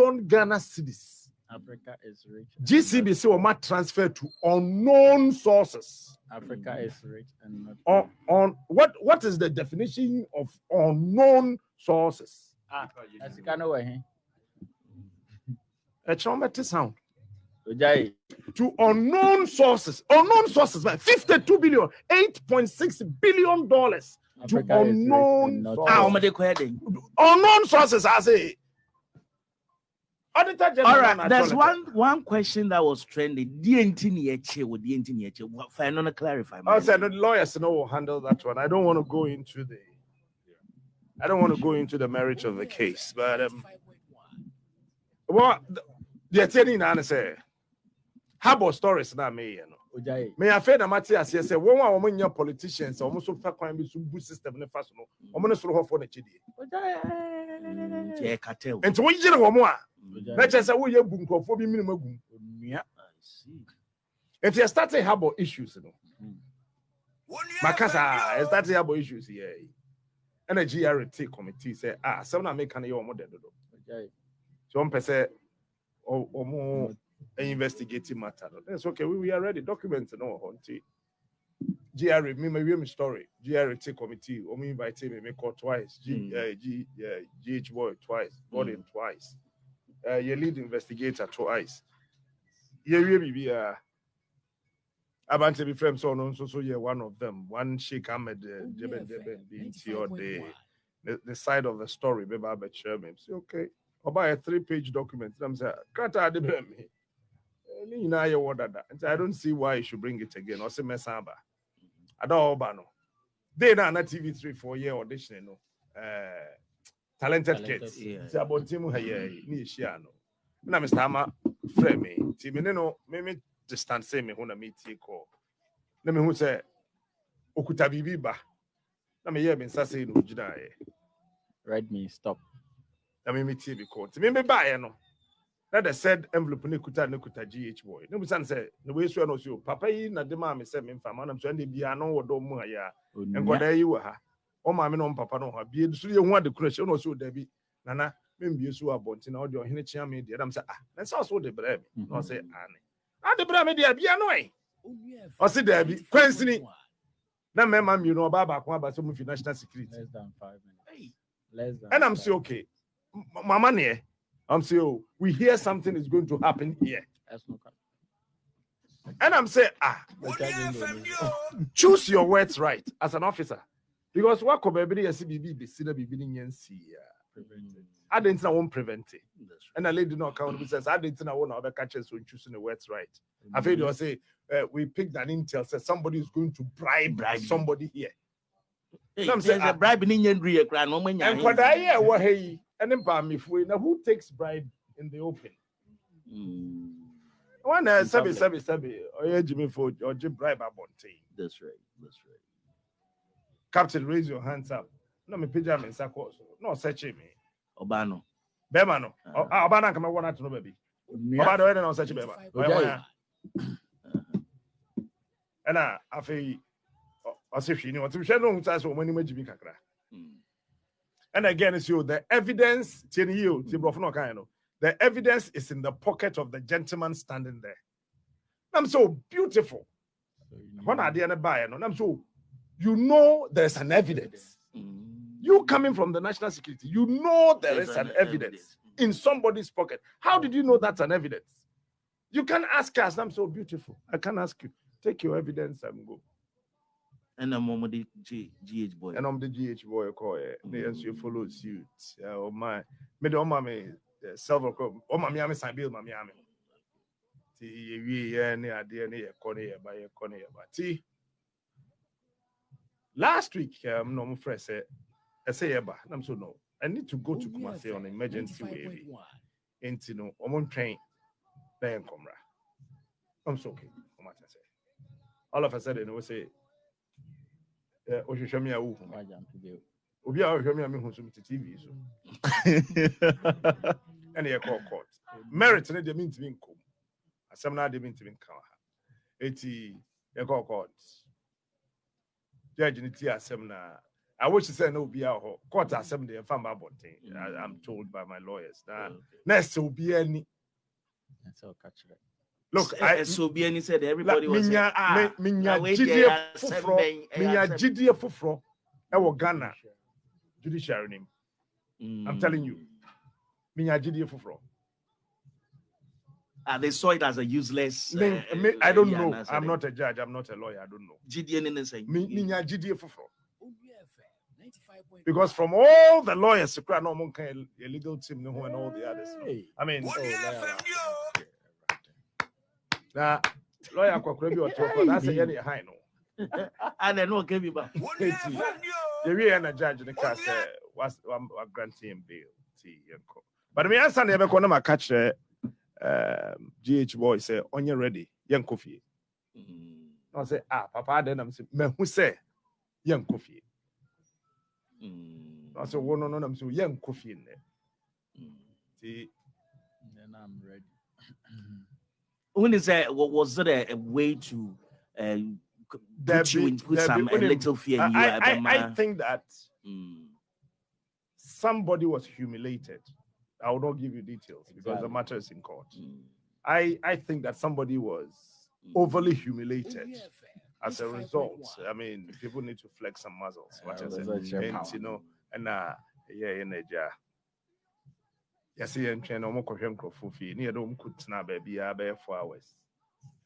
billion Ghana cedis. Africa is rich. GCB say what transfer to unknown sources. Africa is rich and not. On, on what what is the definition of unknown sources? Ah, as you can over here. A traumatic sound. Ojai. To unknown sources, unknown sources, man, 52 billion, 8.6 billion dollars to Africa is rich and unknown sources. Ah, ọmọdé kọ ẹ dẹ. unknown sources, I say. Auditor General All right, there's one one question that was trending. DNT ni eche with DNT ni eche. Fine, no clarify. I said the lawyers know will handle that one. I don't want to go into the I don't want to go into the merits of the case, but um well the attorney na say harbor stories na me you know. Ojai. Me afraid na mate ase say one one woman your politicians or so fa kwan bi so bu system ne fa so no. Omo ne soro hofo na chidi. Ojai. Yeah, cartel. Enti wo yire wo mo a Ojai. Na che say wo ye bu nkofo bi minimum agum. Onua. I see. Enti you start harbor issues no. Mm. makasa I started harbor issues here. And a GRT committee say ah some na make an your model do. Ojai. So one person or, or more investigating matter. no. That's okay. We, we are ready. Documents no hunty. GRA, me my me story. GRT committee. Or me invite me me call twice. G, Mm. uh, G, uh, GH boy twice. Gordon twice. Uh, your lead investigator twice. Yeah, we be uh. Abante be friends so no so so yeah one of them. One Sheikh Ahmed uh, Jeben Jeben BNT or the the, the side of the story, maybe I bet share me. Say, okay, a three-page document. I'm saying, Krata de me. You order that. And I don't see why you should bring it again. Or say, Mesamba. I don't know. no. They now na TV3 for year audition, no. Uh, talented, Talented, kids. yeah. It's about Timu Haye, ni share no. Na Mr. Hama, friend me. Timi no, me me distance me when I meet you call. Na me who say, okuta bibi ba. Na me hear me say no gyina eh. Red me stop. na me metie bi kɔ nti me me baeɛ no na the said envelope ne kuta ne kuta gh boy ne busa ne sɛ ne wei sua no so papa yi na de maa me sɛ me mfa ma nam so ɛne bia no wɔ dɔm mu ha yɛ a nkɔdaa yi wɔ ha ɔma me no papa no wɔ ha bie so yɛ hu ade kora hyɛ na ɔsɛ da bi nana membie so wɔ abɔnten na ɔde ɔhene kyea me deɛ nam sɛ ah na sɛ ɔso wode brɛ me na ɔsɛ ane ade brɛ me deɛ bia no ɛ ɔse daabi kwansini na mmarima mmienu ɔbaa baako aba sɛ mu fi national security Less than five minutes. Less than. And I'm five. saying, okay, M- Mama near. I'm saying, oh, we hear something is going to happen here. That's not correct. And I'm saying, ah, Ojai didn't do it. choose your words right as an officer. Because what could be a CBB be seen a beginning and see. Prevented. I didn't know one prevent it. That's right. And a lady no account who says, I didn't know one other catches when choosing the words right. I feel you say, uh, we picked an intel, says somebody is going to bribe, Bribe you. somebody here. Hey, Some there's say, a bribe in Indian Ria Grand. No man, And what I hear, what hey, and then by me, now who takes bribe in the open? Mm, One uh, In sabi public. sabi sabi or Jimmy for or Jim bribe abonte. That's right. That's right. Captain, raise your hands up. No me pija me sako. No search me. Obano. Bema no. Ah. Ah, Obana kama wana to no baby. Onua. Oba do we no search bema. Ojai. And uh, afi ɔsɛ hwee ni ɔte hwɛ no hu saa sɛ ɔmo anim agyi bi kakra Mm. and again so the evidence tie ne yie o no ɔkae no the evidence is in the pocket of the gentleman standing there I'm so beautiful So you hɔ na know. adeɛ no baeɛ no nam so you know there's an evidence Mm. You coming from the national security, you know there There's is an evidence in somebody's pocket. How did you know that's an evidence? You can ask us. I'm so beautiful. I can ask you. Take your evidence and go. And I'm on the G, GH boy. And I'm the GH boy. Call it. Yes, you follow suit. Uh, oh my, me the mommy silver. Oh my, Miami sign bill, my Miami. Ti we yeah ni idea ni corner yeah by corner yeah but ti. Last week, um, no, my friend said, I say, yeah, I'm so no. I need to go to Kumasi on emergency wave. Into no, I'm on train. Then come I'm so okay. Come on, say. All of a sudden, we say, eh, ohwehwɛ me a wohu me. Why jump to the- obi a ɔhwɛ me a mehu so mete tv so ɛne yɛkɔɔ court merit no deɛ mentumi nkom asɛm no adeɛ mentumi nka wɔ ha ɛti yɛkɔɔ court judge no tie asɛm no a I wish to say no be out court asɛm deɛ ɛfa mba abɔnten Mm. I- i'm told by my lawyers na Okay. na ɛsɛ obi ani Ɛsɛ ɔka look S- I, so be any said everybody was saying, minya ah, me- minya na wei deɛ gyidie yɛ foforɔ minya asɛm- foforɔ ɛwɔ ghana. Judiciary. Nim I'm telling you. Mm. minya gyidie foforɔ Ah, they saw it as a useless. Uh, me- i don't know. na i'm not a judge. I'm not a lawyer. I don't know. GDN in the same. Mi- minya gyidie foforɔ because because from all the lawyers kura na ɔmo a legal team ne and all the others. No. I mean Oh, lawyer. na lawyer akɔkora bi ɔtɔ kɔ na asɛ yɛ ne yɛ hann no And then no came back. yɛwie yɛ na judge ne kaa sɛ was- wam- wagrante him bail nti yɛnkɔ but me ansa na yɛbɛkɔ na maka kyerɛ um, gh boy sɛ ɔnyɛ ready yɛnkɔ fie Mm, na ɔsɛ ah papa adɛn nam sɛ mahu sɛ yɛnkɔ fie mm, na ɔsɛ wo no no nam sɛ yɛnkɔ fie nnɛ mm. nti Then I'm ready. When is that? wa- Was it a, a way to uh, c- put There you be- in put there be- some a little fear in you? I, I, I, I think that Mm, somebody was humiliated i will not give you details because the matter is in court. Mm, i i think that somebody was mm. overly humiliated as a result. i mean people need to flex some muscles what Yeah, is it and power. you know and uh yeah in Nigeria yɛsɛ yɛntwɛn na ɔmokɔhwɛ nkurɔfoɔ fie ne yɛde ɔm kɔtena baabiaa bɛyɛ four hours.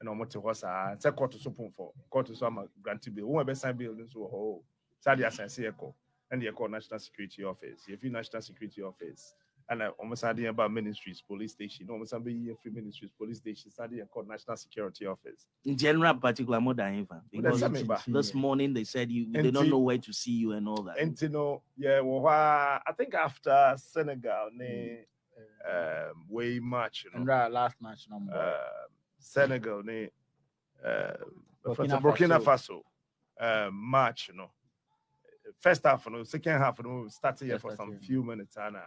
Ɛna ɔmote hɔ saa sɛ kɔto so pomfɔ kɔto so ama grante bill. Wo ɛbɛsan bill no nso wɔ hɔ o saa de asan sɛ yɛkɔ national security office. Yɛfi national security office ɛna ɔmo san de about ministries police station. Na ɔmo san bɛyi yɛ firi ministries police station. San de yɛkɔ national security office. In general, particular more than ever. Because That's this morning they said you they don't know where to see you and all that. nti no yɛwɔ hɔ a i think after senegal ne um, way match you know, And right, last match number. uh, Senegal, ne, uh, Burkina Burkina, Burkina Faso, uh, match, you know. First half, you know, second half, you know, started here for some few minutes, and uh,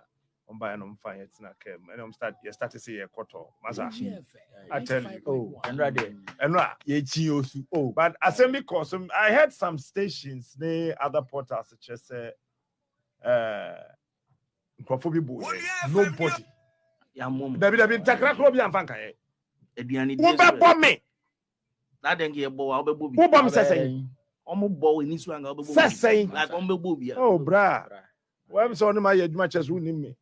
I'm buying them fine, it's not came, and I'm start, you start to see a quarter, masa, I tell you. oh, and right there. and right. Osu. Oh, But assembly course, um, I heard some stations, ne other portals, such as, uh, uh, Nkrofobi boy, nobody. Yeah, mom. Dabi dabi takra kro bi amfa nkae. Aduane die Wo so bɛ ɛ- bɔ me. That then get bow, I'll be booby. Wo bɔ me sɛ sɛn. Omo bow in this one, I'll be Sɛ booby. sɛn. Like on be booby. Oh, bra. Wọ́n sọ ọ́nà máa yẹ adwuma kyerɛ so wọ́n nim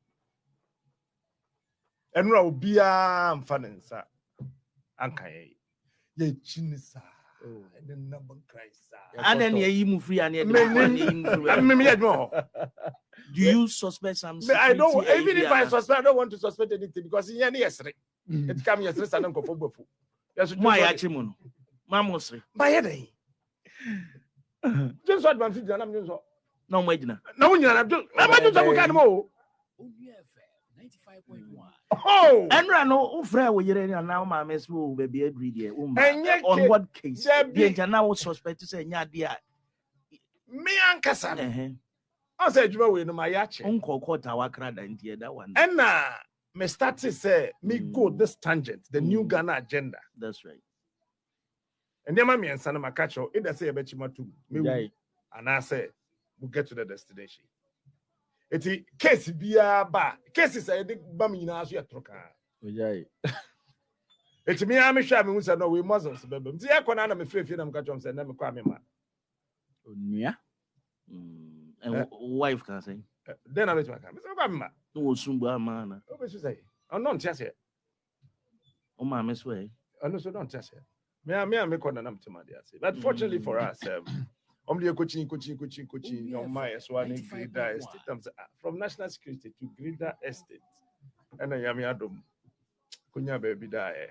mi. Ẹnura obiara nfa ne nsa anka yɛ yi. Yɛ kyi ni saa. Oh. Ɛne nam nkran saa. And then you you move free and you Me- do yɛ adwuma hɔ. Do you suspect some I don't even if? I suspect I don't want to suspect anything because yɛn ni yɛ sere. Eti kam yɛ sere sa ne nkɔfɔ bɔ fu. Yɛsɔ Mo ya chi mo no. Ma mo sere. Ba yɛ dɛ. Jensɔ advance gyina nam jensɔ. Na mo agina. Na wo nyina na jo. Ɛma jensɔ mo ka ne mo o. Oh. Enra no wo frɛ wo yere ni na wo ma me so wo ba bi adri de wo ma. Ɛnyɛ On ke- what case? Dabi. Bi nja na wo suspect sɛ nya de a. Me ankasa no. Eh Ɔsɛ adwuma wei no ma yɛ akyɛ. On call court awakra da ntie that one. ɛna me start to say me go Mm. this tangent the new Mm. ghana agenda That's right. nneɛma mmiɛnsa no maka kyerɛw either sɛ yɛbɛkyi ma tom And Jai. anaasɛ We'll get to the destination eti case biara ba cases a yɛde ba me nyinaa so yɛ toro kaa Ojai. eti me ara mehwɛ a mehu sɛ no wei muscles bɛbɛ m nti yɛkɔ no a na mefrɛ fie na meka kyerɛm sɛ na mekɔ a mema Onua. Mm. And Eh. w- wife can say. Ɛ, dɛn na mɛtumi aka mesɛ mekɔ a mema No wo sumbu amana. wobɛsu sɛ ɔno nte aseɛ O ma so eh. ɔno so dɔnte aseɛ me a me a mekɔ na na mtem ade ase but fortunately for us um, ɔm de yɛkɔkyin kɔkyin kɔkyin kɔkyin na ɔma yɛ so a ne greda estate. am sɛ ah, from national security to greda estate. Ɛna nyame adom. Konya baabi da ɛ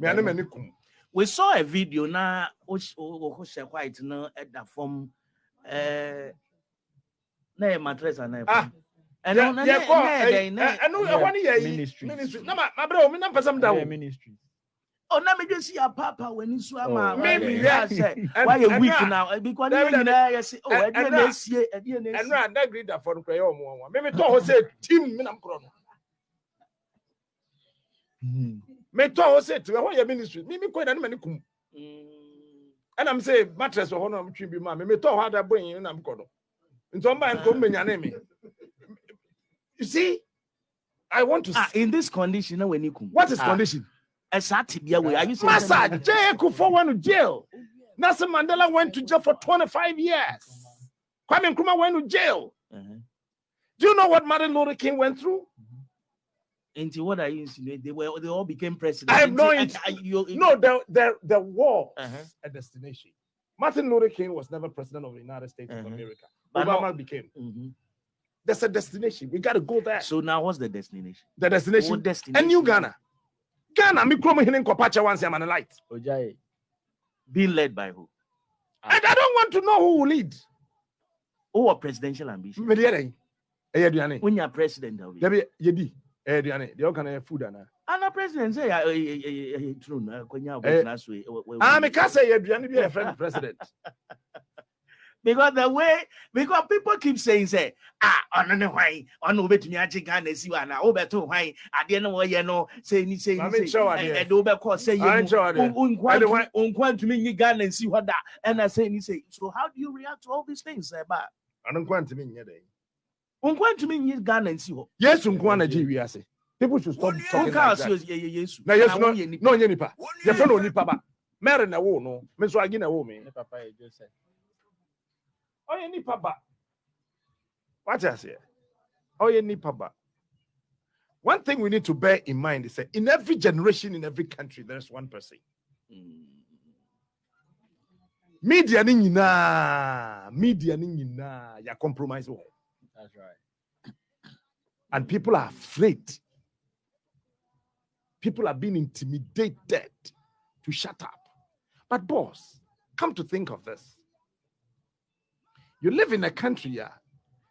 me ane m'ani kum. We saw a video na o o share white no at the form eh na e mattress na e. Ah, And Yɛ- no na yɛkɔ ɛyi- ɛ- ɛno Yeah, ɛhɔ ne yɛ yi ministries. ministry. Na ma mabrɛ o me na mpɛ sɛ mda Yeah, wo ministry. Oh, na me just see a papa when you saw ma. Oh, maybe, yeah. yeah. Why a and week now? Because David, you know, you oh, I and- and didn't see, I didn't see. ɛno a na greda fɔ no kora yɛ ɔmo ɔmo me metɔ hɔ sɛ tim me nam korɔ no. Metɔ hɔ sɛ tim ɛhɔ yɛ ministry? Me me kɔ na ne m'ani kum. Mm, ɛna m sɛ mattress wɔ hɔ no a metwe bi ma me metɔ hɔ ada bɔnyi na mekɔ no. Nti ɔmba nko mmenyane me. You see? I want to Ah, in this condition, when you come. what is Ah, condition Esa tibia way. Are you saying? massa j kufuor went to jail nelson mandela went to jail for 25 years kwame nkrumah went to jail Uh-huh. do you know what martin luther king went through Into what are you insinuating? They were they all became president. I have no int- I- I- you- no there there there was Uh-huh. a destination martin luther king was never president of the united states of Uh-huh. america But obama became Mhm. there's a destination we got to go there So now what's the destination? the destination What destination? a new ghana ghana me kurom hene nkɔpa once i'm an light Ojaye. Being led by who? and i don't want to know who will lead Who are presidential ambition? dɛn ɛyɛ aduane When you're president, of it. dabi yɛdi ɛyɛ aduane deɛ ɔka no yɛ food anaa And the president say, "Ah, eh, eh, eh, eh, true, no, when you're Eh, last way, eh, we- we- ah meka sɛ yɛ aduane bi a yɛfrɛ no president because the way because people keep saying say ah ɔno ne hwan ɔno wobɛtumi agye ghana si wa na wobɛto hwan adeɛ no wɔyɛ no sɛ ni sɛ Maame ni nkyerɛ wo sɛ adeɛ. ɛde wobɛkɔ sɛ Maame nkyerɛ wo yɛ adeɛ. mu Ɛde hwan- nkwa ntumi nyi ghana nsi hɔ da ɛna sɛ ni sɛ so how do you react to all these things ɛba ɔno nko antimi nyɛ dɛn nkwa ntumi nyi ghana nsi hɔ yesu nko ana gye wiase people should stop talking wokaa like so that. yɛ yɛ yesu. Na yesu no woyɛ nipa. na ɔnyɛ nipa. Yɛfrɛ no onipa ba. Mary na wo no. Me nso agi na wo me. Ne papa yɛ Joseph. Ɔyɛ nipa ba. Wate aseɛ. Ɔyɛ nipa ba. One thing we need to bear in mind is that in every generation in every country there is one person. Mm. media ne nyinaa media ne nyinaa yɛ compromise wɔ That's right. and people are afraid. People are being intimidated to shut up. But boss come to think of this you live in a country yeah,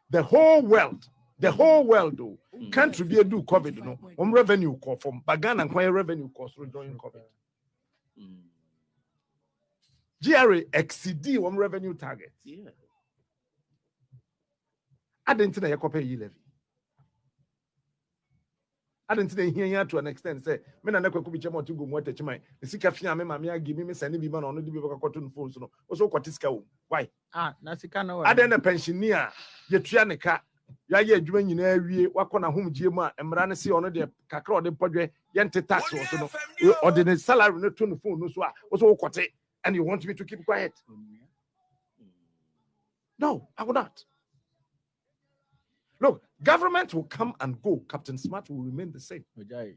the whole world the whole world though Mm. country be do covid no um revenue call from bagana and revenue cost during covid Mm. GRA exceed one revenue target. Yeah. I didn't think I copy levy. I didn't think here to an extent say, men and I could be chamber to go more touch my the sick of me, mamma, give me sending me man on the people cotton phones. No, also quatisca. Why? Ah, na sika no I then a pensioner, ye trianica, ya ye doing in every wakona home gma and Marana see on the cacro de podre, yente tax or so, or the salary no tune phone, no so, also quate, and you want me to keep quiet. No, I will not. Look, government will come and go. Captain Smart will remain the same. Ojaye.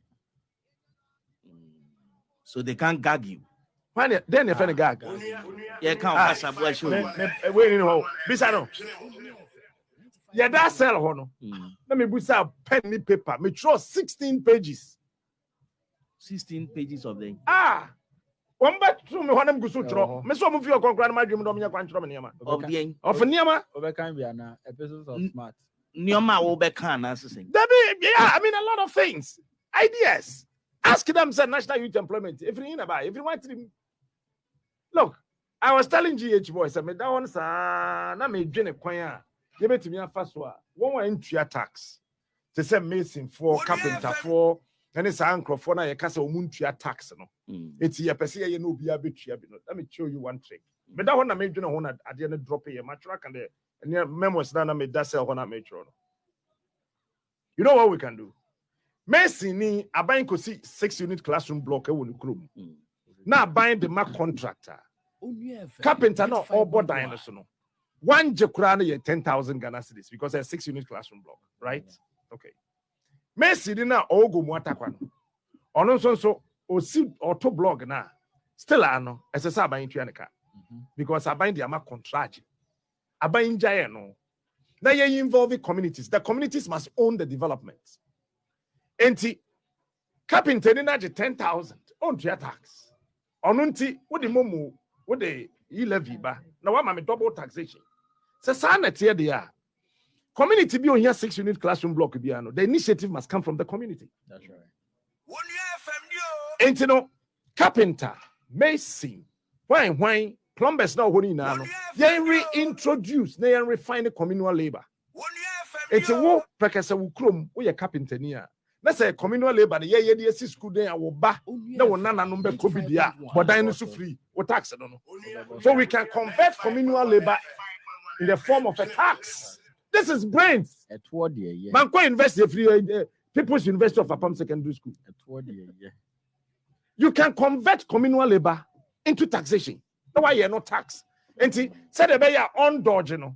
Mm. So they can't gag you. When they- then if any gag. Yeah, can't Ah, pass a bush. Me- me- eh, Wait, you know, Bisano. Yeah, that sell hono. Mm. Let me put a penny paper. Me draw 16 pages. 16 pages of them. Ah, one back to me when I'm going to draw. Me so move your concrete my dream. Don't me kwan draw me niama. Of Obeka- the Of niama. Obeka bi ana episodes of Mm. smart. Nioma Obeka and Assassin. That be yeah. I mean a lot of things, ideas. Ask them. Say national youth employment. If you about, if you want to. Look, I was telling GH boys. I mean that one sa na me dwene kwan a yebetumi afa so a One a ntua tax te sɛ mason for carpenter for ɛne saa nkurɔfoɔ no a yɛka sɛ wɔn ntua tax no Mm. eti yɛpɛ sɛ yɛyɛ na a bit. let me show you one trick meda hɔ na medwene ho na adeɛ no drop yɛ matwerɛ ka and ɛneɛ memos na na meda sɛ hɔ na metwerɛ no you know what we can do? Mason ni aban kɔsi six unit classroom block ne kurom Mm. na aban de ma contractor. Carpenter na ɔbɔ dan no so no one no yɛ ten thousand ghana cedis because ɛyɛ six unit classroom block right? Okay. Mason ni na ɔwɔ mu atakwa no. Ɔno nso nso osi ɔto blog na still ano sɛ aban tua ne ka. Mhm. because aban de ama contract aban gyaeɛ no. Na yɛ involve communities. The communities must own the development. Enti carpenter ni na gye ten thousand. Ɔntua tax. Ɔno nti wode momu wode yi levy ba. Na wama me double taxation. Sɛ saa na ɛteɛ deɛ a community bi ohia six unit classroom block biara no. The initiative must come from the community. That's right. Enti no, carpenter, mason, wine, wine, plumbers now holding now. No, yɛn reintroduce na yɛn refine communal labor. Enti wo pɛkɛsɛ wo kurom woyɛ carpenter ni a na sɛ communal labor no yɛyɛ de asi school den a wo ba na wo nananom bɛkɔ bi deɛ a bɔdan no so free wo tax no no. So we can convert communal labor in the form of a tax. This is brains. ɛtoɔ deɛ yɛ Man, go invest in free uh, People's University of Apam Secondary School. ɛtoɔ deɛ yɛ You can convert communal labor into taxation. No why you're not tax. And see, said the buyer on dodge, you know.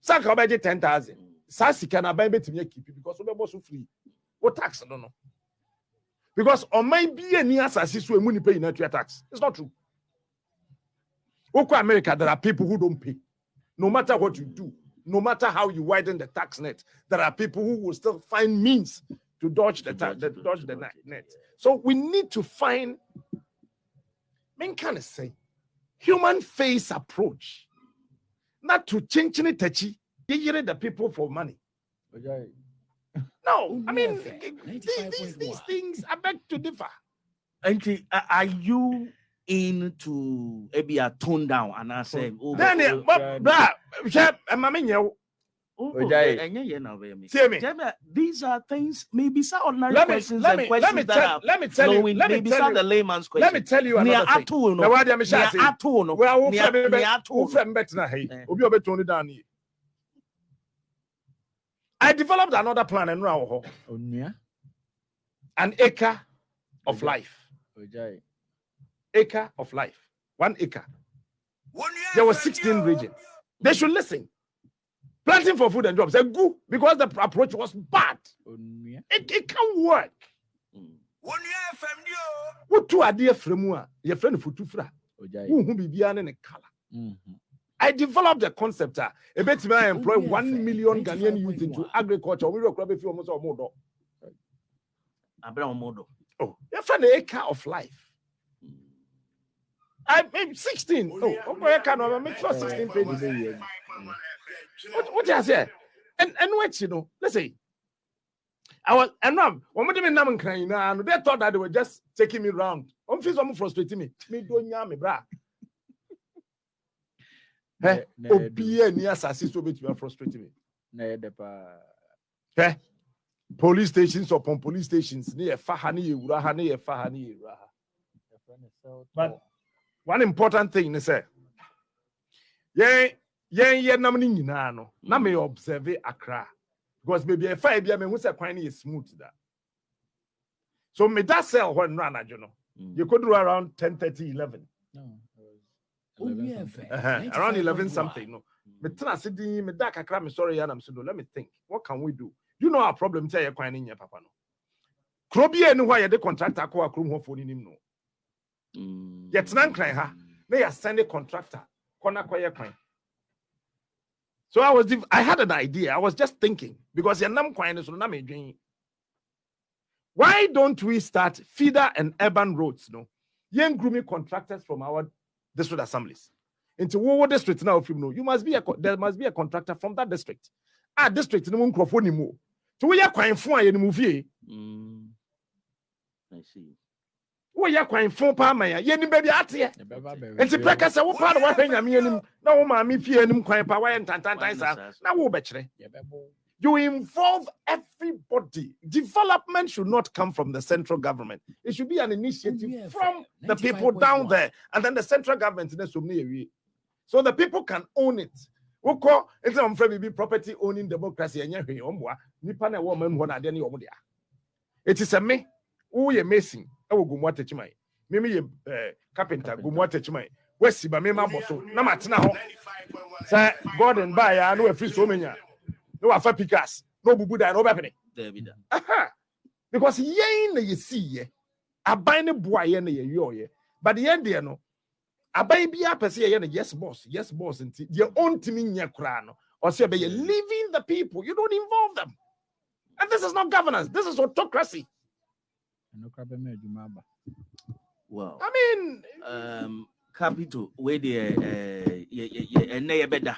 Saka obey ten thousand. Sasi can buy bet me keep it because we so free. What tax? I don't know. Because on my be any assassin so money pay in tax. It's not true. Oko America, there are people who don't pay. No matter what you do, no matter how you widen the tax net, there are people who will still find means to dodge the, tax dodge the dodge the net. it, net. yeah. So we need to find, men kind of say, human face approach, not to change any touchy, the people for money. ɔgya No, I mean, these, these, these things I beg to differ. Nti, a- are you into maybe a tone down and I say, oh, Then, oh, but, yeah. bra, share, I'm a man, oh, oh, Ojai. yeah, now, me. See me. These are things, maybe some ordinary Let me, questions let and questions let me that tell, are let me tell you, let me maybe tell some you, the layman's question. let me tell you Nea another thing. ato Now, no, what am I nea saying? ato no, Well, who nea- friend me nea who no. friend na hey? Eh. Obi obi tone down here. I developed another plan and now onua an acre of Okay. life. ɔgya Acre of life. One acre. There were 16 regions. They should listen. Planting for food and jobs. They good because the approach was bad. It, it can work. What two idea from your friend futu fra. ɔgya Who who be beyond in a color. Mhm. I developed the concept. uh, A bit I employ one million Ghanaian youth into 95.1. agriculture. We will grab a few almost or more. Abra omodo. Oh, your friend the acre of life. I mean 16. Oh, okay, I can make sure 16 Ɛɛ, pages. wobɛyɛ bi. What what you say? And and what you know, let's say. I was and now when we didn't know crying now, they thought that they were just taking me round. I'm feeling some frustrating me. Me don't me bra. Eh, Na- na ɛdu. Obi ni assassin so bit me frustrating me. na ɛyɛ dɛ paa Eh? Police stations upon police stations. Ni fa ha ni ewura ha ni fa ha ni ewura ha. Yɛfrɛ no cell But- One important thing is say, yeah, yeah, yeah, nam ni nyinaa no. Na me observe akra because maybe if I be me who say kwan is smooth that. So me that cell when run you know. Mm. You could do around 10, 30, 11. No, it was 11 something. Uh-huh. Around 11 95.1. something. No. Me tena sidi me da kakra me sorry and I'm saying let me think. What can we do? You know our problem tell you kwan in papa no. Krobi enu hɔ a yɛde contractor akɔ akrom hɔ fo ni nim no. Mm. Yɛtena nkran ha. na yɛ send a contractor kɔna kɔyɛ kwan so i was i had an idea. I was just thinking because so why don't we start feeder and urban roads no? Young grooming contractors from our district assemblies. Into wo district now from no. You must be a there must be a contractor from that district. Ah district no mu nkurɔfoɔ ni mu. To woyɛ kwan fo a yɛn mu fie Mm. I see. Woyɛ kwan fo paa ma yɛ yɛn. Ni baabi ateɛ. Yɛbɛba abɛhwɛ nti fie pɛ no. kasa wo paa na wahwɛ nyame anim na wo maame fie anim kwan paa wayɛ ntantantan saa na wo bɛkyerɛ Yɛbɛbɔ. you involve everybody. Development should not come from the central government. It should be an initiative oh, from the people down there and then the central government na som ne yɛwie so the people can own it. Wokɔ nti na ɔmfrɛ biribi property owning democracy ɛnyɛ hwee ɔmboa nipa na ɛwɔ ɔma mu hɔ na adeɛ ne yɛ ɔmo dea. Ɛti sɛ me woyɛ mason ɛwɔ gomu atakyiman meme yɛ eh, carpenter gomu atakyiman wasi ba mema bɔ so na matena hɔ. Sɛ gordon baeɛ a na wafiri so manya na wafa pikas na ɔbubu dan na wobɛpene. There be that. Aha. because yɛn na yɛsiiɛ aban ne boa yɛn na yɛyɛɔyɛ but yɛn deɛ no aban biara pɛ sɛ yɛyɛ no yes boss yes boss nti deɛ ɔntumi nyɛ koraa no ɔsɛ ɛbɛyɛ leaving the people. You don't involve them. And this is not governance. This is autocracy Ɛno koraa bɛma adwuma aba. Wow. i mean um, capital where the uh, and never better.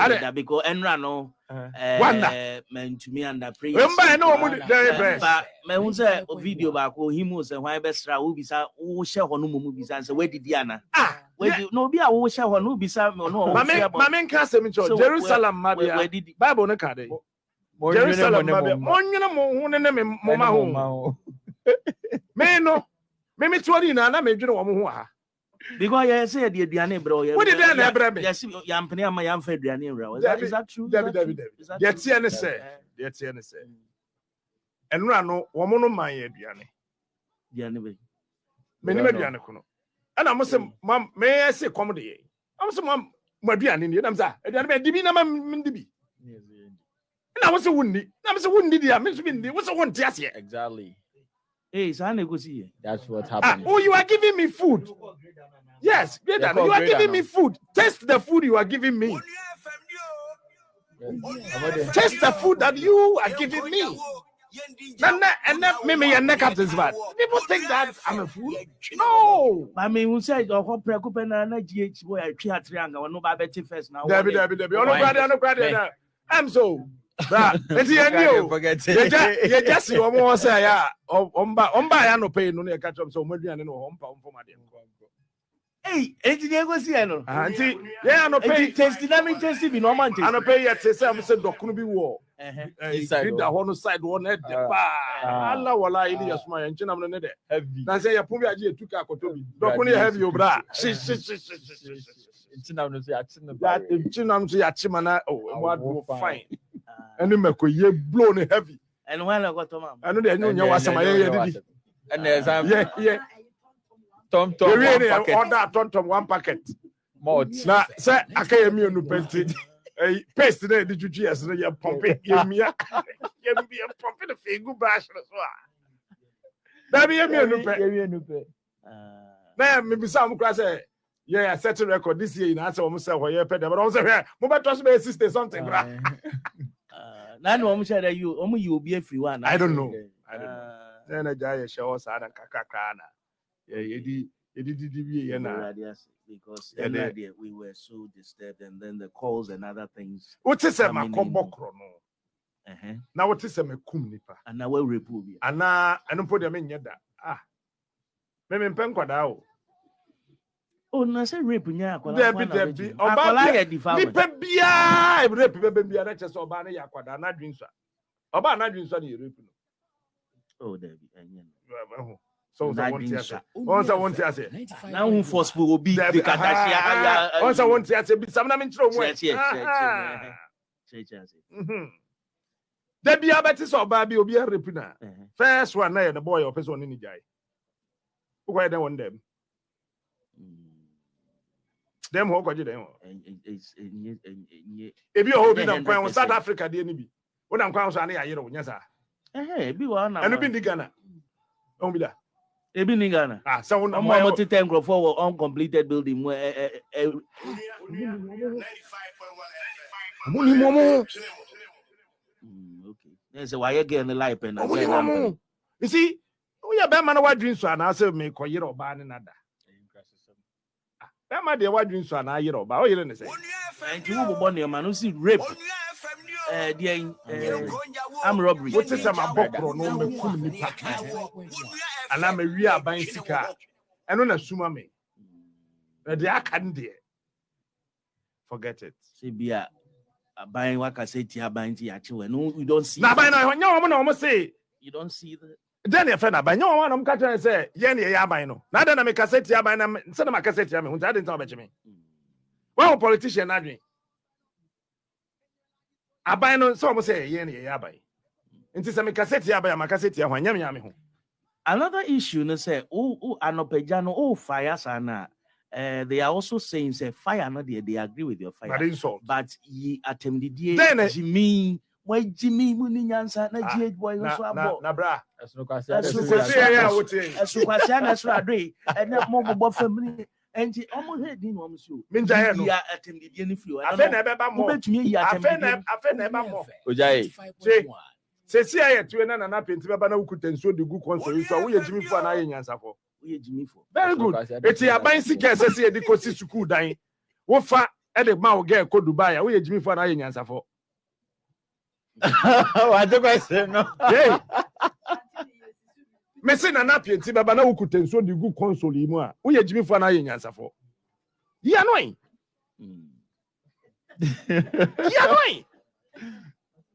Ade- because enra no uh, uh, Wanda. man to me under praise. remember na ɔmo Wanda. very Eh, best but me hu sɛ video baako him sɛ hwan bɛsra wo bisa wo hyɛ hɔ no mu bisa sɛ wadidi ana ah wadi na obi a wo hyɛ hɔ no bisa me no mame mame nka asɛm nkyɛw jerusalem mmabea wadidi bible no ka de Mɔnwene jerusalem mo ne mmabea mo mma. mɔnwene mo ho ne ne me Ɛne moma mo ho mma ho. Me no me me ne nyinaa na medwene wɔ mo ho ha because yɛ sɛ yɛde aduane brɛ wo, yɛ- Wode dɛn na yɛ- ɛbrɛ me? yɛse yɛampene ama yɛamfa aduane mbrɛ wo. Is that- Dabi, is that true? Dabi, dabi, dabi. Deɛ teɛ ne sɛ, deɛ teɛ ne sɛ, ɛnura no, wɔn no man yɛ aduane. aduane bɛyi. Menim aduane ko no. Ɛna mo sɛ, mo mɛyɛ se kɔm de yɛ. Ɔmo sɛ mo mo aduane ni, ɛnam sɛ, aduane bɛ di bi na ma mi di bi. Ɛna mo sɛ wunni, na mo sɛ wunni di a, mi nso bi ndi, mo sɛ wunti aseɛ. Exactly. Hey, saa na ɛkɔsi yɛ. That's what's Ah, oh, you are giving me food. Yes, great. Yeah, You are giving me food. Taste the food you are giving me. Taste the food that you are giving me. And then, and then, maybe your neck up is bad. People think that I'm a fool. No. I mean, sɛ ɔkɔ prɛko pɛ na na gh wɔ yɛtwe atere anka wɔno ba bɛte first na Debbie, wɔde- Debbie, Debbie. Oh, no, crowd, no, no. I'm so. Bra, it's your new. Forget You just, you just see one more say, yeah. Omba, omba, ya no pay no ne catch up. So, maybe I know ompa, ompa, my dear. Ei, enti deɛ ɛkɔsi yɛ no Auntie, yeah, no pay. enti testi na me testi bi na ɔma I no ntesti pay yet. Say, I'm saying, dokunu bi war. Ɛhɛ. Inside Grid hɔ. da hɔ no side hɔ no ɛdɛ Ah, paa ah, ala wala ili ah. yasuma yɛn nkyɛn nam no ne dɛ Heavy. na sɛ yɛpon bi agye etu ka akɔtɔ bi dɔko ne yɛ heavy obra hye hye hye hye hye hye Nti na no so yɛakye no ya barre. nkyi nam so yɛakye ma na o emu Awo ado fine. Fine ɛne mako yɛ blow ne heavy. Ɛno hɔ na ɛkɔtɔ ma ɛno deɛ ɛnyɛ onyɛ wasɛm ayɛ yɛ didi Ɛna ɛsan yɛ yɛ tɔm tɔm yɛwie ne one yɛ packet. ɔda atɔntɔm one packet. Malt. na sɛ aka yɛ mmienu pɛ nti ɛyi paste na yɛde twitwi yɛ so no yɛ pɔmpe yɛ mia yɛ yɛ pɔmpe ne fɛ egu brush no so a dabi yɛ mmienu pɛ. Yɛwie no pɛ. Na yɛ mebisa mo kora sɛ yɛ setting record this year nyinaa sɛ wɔm sɛ hɔ yɛ pɛ dɛ but ɔm sɛ hwɛ mobɛtɔ so bɛyɛ sixty something bra na ne ɔmo hyɛ dɛ yi ɔmo yi obi afiri hɔ ana I don't know. I don't know. Ah, na gya yɛ hyɛ hɔ saa na. Kakrakraa na yɛ- yɛdi yɛdi didi yɛ na. Because Yeah, we were so disturbed and then the calls and other things wote sɛ Coming makɔbɔ in. korɔ no na wote sɛ makum nipa? Ana wɔawerɛpo obi a anaa ɛno mpo deɛ menyɛ da. Ah. Memempɛ nkwadaa o na sɛ rape nyɛ akwadaa Dabi, nko na dabi. wobɛtumi. Ɔbaa akwadaa bi- yɛ defilement nipa biaa rape bɛbɛ biara na kyɛ sɛ ɔbaa no yɛ akwadaa na adwen sua ɔbaa no adwen sua ne yɛ rape no oh dabi ɛnyɛ no Ɛho. so sɛ wonte N'adwen ase sua. wɔn sɛ wonte ase na ho forceful obi Dabi, de kadahyia ah, ayɛ- ɔn sɛ wonte ase bisam na menkyerɛ mu ɛ. Kyerɛ, kyerɛ, kyerɛ, Ah, kyerɛ. kyerɛkyerɛ ase mhm. da bia bɛte sɛ ɔbaa bi obi arepi no a ɛhɛ first one na yɛ ne bɔɔyɛ ɔpɛ sɛ ɔne ne gyae wokɔyɛ dɛn wɔ ne dɛm Mm, dɛm hɔ wokɔgye dɛn hɔ? Ɛny- ɛny- ɛny- ɛny- ɛnyɛ- ebi wɔ hɔ bi Ɛnyɛ nam kwan ho 100%. south africa deɛ no bi. Wonam kwan ho so a ne yɛayere wo nyɛ saa. Ɛhɛ ebi wɔ hɔ na ɛno bi ndi ghana. Ɔhu bi da. Ebi ni ghana. Ah, sɛ wonam ɔmo a ɔmo tetɛ nkurɔfoɔ wɔ uncompleted building mu ɛ ɛ ɛ ɔmo nim ɔmo. Mm, okay. Ɛ sɛ wayɛ girl ne life pɛ na ɔmo girl nim na ɔmo. you see woyɛ bɛrima na woadwen so anaasɛ mekɔyere ɔbaa ne nada bɛrima deɛ woadwen so anaa yere ɔbaa woyere ne sɛ nti wobobɔ nneɛma no si rape. Ɛɛ deɛ ɛɛ am robbery. Wote sɛ mabɔ korɔ no makum nipa anaa mawie aban sika a ɛno na suma me na deɛ aka no deɛ forget it. Sɛ bi a aban wakasa ti aban ti akye wɛ no you don't see na aban that. no nyɛ wɔn na wɔn se you don't see the dɛn ne yɛfrɛ no aban nyɛ wɔn na wɔn ka kyerɛ no sɛ yɛn ne yɛyɛ aban no. Na adɛn na mekasa tia aban na me- sɛ na makasa tia me ho nti adɛn nti na wɔbɛkye me. Wɔn wɔ politician n'adwen aban no sɛ wɔn sɛ yɛn ne yɛyɛ aban nti sɛ mekasa tia aban a makasa tia ho a nyɛ me nya me ho. Another issue no say oh oh anopagya no oh fire sana. Uh, they are also saying say fire no they, they agree with your na fire de insult. But yi atemdidie Then, eh, jimi wa jimi mu ni nyansa? Na Ah, gh boy no na so na abo. na bra. Ɛsono kwasi Ɛsono adɛ so kwasi sɛ yɛ a yɛ- wote yi ɛso kwasia na ɛso adoe ɛnɛ mo bobɔ fam ni ɛnti ɔmo hɛ din na ɔmo si o Menja hɛ no. yi atemdidie no firi o afei na ɛbɛba mmɔ wobɛtumi yi afei na atemdidie afei na ɛba mmɔ Ojae. sɛsi a yɛtue na nana penti bɛba na wokuta nsuo de gu kɔnsɔ so a woyɛ gyimi fo anaa yɛ nyansafo woyɛ gyimi fo very good. Eti aban sika ɛsɛ sɛ yɛde kɔsi sukuu dan wofa ɛde ma wo gɛ kɔ dubai. A woyɛ gyimi fo anaa yɛ nyansafo Wagye kwasi no. Hey! mese nana penti bɛba na wokuta nsuo de gu kɔnsɔl yi mu a. Woyɛ gyimi fo anaa yɛ nyansafo. Yia no yi Mm. yia no yi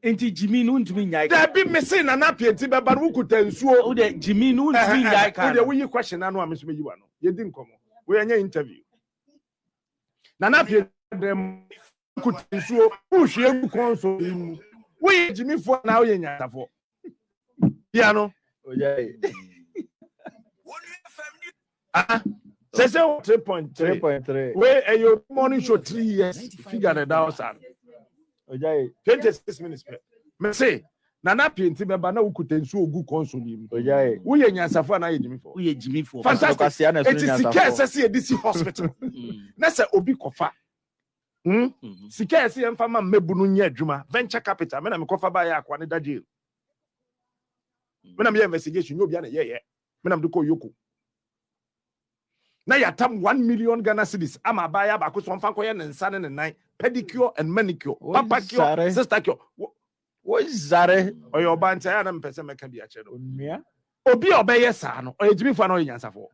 nti gyimi no wontumi nyae ka. Dabi mese nana penti bɛba na wokuta nsuo wode gyimi no wontumi nyae ka. Wode no woyi question ano a me so bɛyi wa no yɛdi nkɔmmɔ woyɛnyɛ interview. Nana pie dɛm kuta nsuo wohwie gu kɔnso yi mu woyɛ gyimifoɔ na woyɛ nyansafoɔ bia no ah, sɛ sɛ wo 3.3 3.3. wei ɛyɛ obi morning show three years. Figure no Ojaye. 26 minutes pɛ mese nana pie nti bɛba na wokuta nsuo gu kɔnso yi mu. Woyɛ nyansafoɔ anaa yɛ gyimifoɔ woyɛ gyimifoɔ Fantastic. Ne sika nyansafo. ɛsɛ sɛ yɛde si hospital. Mm, na sɛ obi kɔfa. mhm. Sika ɛsɛ yɛmfa ma mmɛbu no nyɛ adwuma. Venture capital mena mekɔfa baayɛ akoa ne da jail. Mena meyɛ investigation nyɛ obia ne yɛyɛ mena mede kɔ yoko. Na yɛatam 1 million ghana cities ama abaayɛ baako so ɔmfa nkɔyɛ ne nsa ne ne nan. Pedicure and manicure. Oi, papacure sare. sister cure. Wo- Wozare. ɔyɛ ɔba nti ayɛ na mepɛ sɛ mɛka bi akyerɛ no. Obi a ɔbɛyɛ saa no ɔyɛ gyimifoɔ na ɔyɛ nyansafoɔ.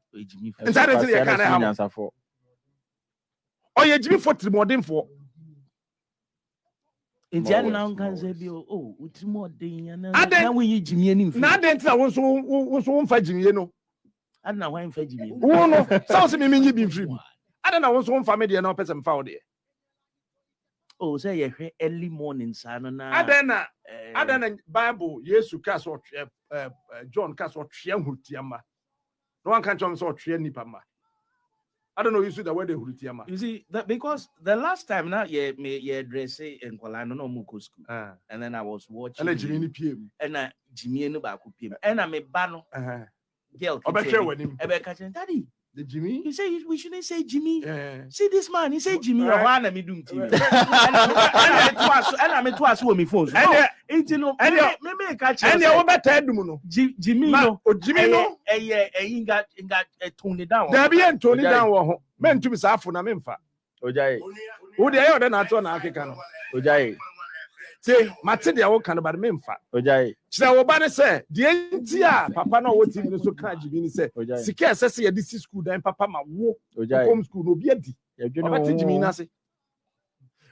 Nti ade nti yɛka na ne ha ne mo. nyansafo. ɔyɛ gyimifoɔ tirimɔdenfoɔ nti Ma ade na wɔn- wonka ma sɛ bi o. O wotiri mu ɔden ana Ade- na woyi gyimie no mfi na adɛn nti na wo nso wo- wo wo nso womfa gyimie no. Ade na woamfa gyimie no wo no sɛ wo sɛ memenyi bi mfiri mu. Adɛn na wo nso womfa me deɛ na wopɛ sɛ mfa wo deɛ. O sɛ yɛhwɛ early morning saa no na adɛn na eh, adɛn na bible yesu ka sɛ ɔtweɛ eh, eh, john ka sɛ ɔtweɛ nhurutia mma na wanka nkyɛm sɛ ɔtweɛ nnipa mma adɛn na oyi the word nhurutia mma you see that because the last time na yɛ me yɛ dress nkɔla no na ɔmo kɔ school. Ah, and then i was watching ɛna gyimi no pie mu ɛna gyimie no baako piem ɛna me ba no Ɛhɛn. girl w'anim ɛbɛka kyerɛ daddy the gyimi you say we shouldn't say jimmy. Eh, see this man he say jimmy. Right. ɔhɔ ana mi dum tv ɛna me to aso ɛna me to aso wɔ mi phone. So ɛneɛ nti no ɛneɛ- me me ka kyerɛ ɛneɛ sɛ wobɛtaa dum no Ji- jimmy ma no. ogyimi no ɛyɛ ɛyi nga nga tone it down daabi yɛ ntoni Ɔgyae. dan wɔ ho mɛntumi saa afo na memfa Ojaye. wo deɛ ɛyɛ ɔdɛ na atɔ na akeka no Ojaye. Tie mate deɛ woka no bade memfa. Ojaye. kyerɛ wo ba ne sɛ deɛ nti a papa no a ɔwɔ tv no so ka gyimi ne sɛ sika ɛsɛ sɛ yɛde si school dan papa ma wo home school no obi adi. Ɔbɛte wo. Gyimi ho. no ase